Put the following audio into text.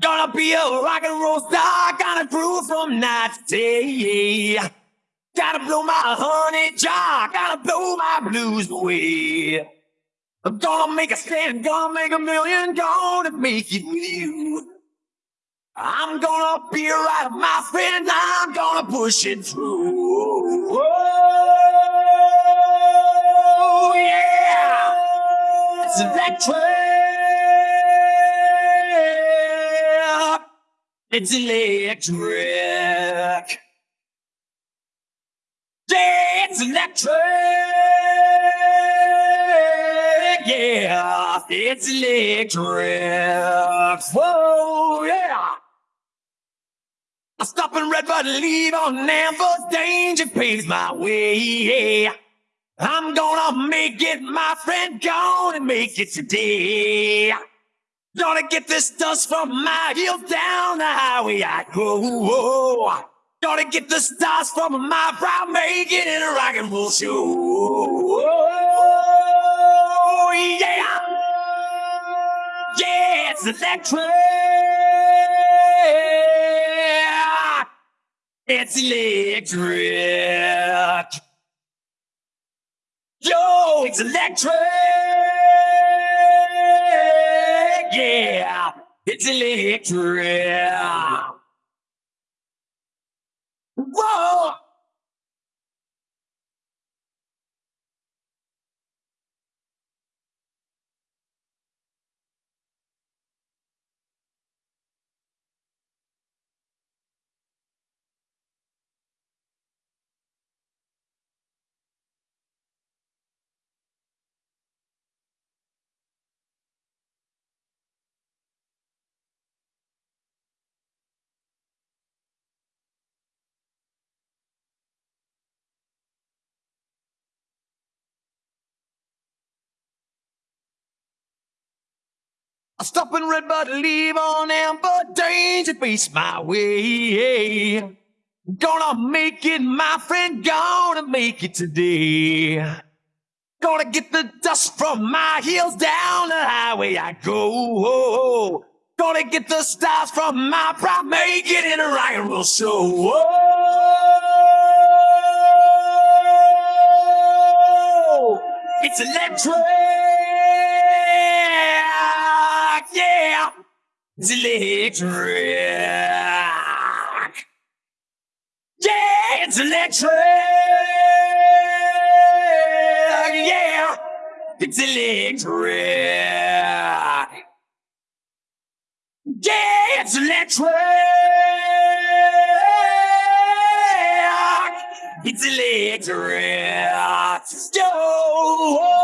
Gonna be a rock and roll star, gonna groove from night to day. Gotta blow my honey jar, gotta blow my blues away. I'm gonna make a stand, gonna make a million, gonna make it with you. I'm gonna be right, my friend, I'm gonna push it through. Oh, yeah! It's electric! It's electric! Yeah, it's electric! Yeah, it's electric! Whoa, yeah! I stop in red, but leave on amber. Danger pays my way. I'm gonna make it, my friend. Gonna make it today. Gonna get this dust from my heels down the highway I go. Gonna get the stars from my brow, make it in a rock and roll show. Oh, yeah. Yeah, it's electric. It's electric. Yo, it's electric. Yeah, it's electric. Whoa. I stop in red, but leave on amber. Danger face my way. Gonna make it, my friend. Gonna make it today. Gonna get the dust from my heels down the highway I go. Gonna get the stars from my pride. Make it in a rock and roll show. Whoa. It's electric. Yeah. It's electric. Yeah, it's electric. Yeah, it's electric. Yeah, it's electric. It's electric. Yeah.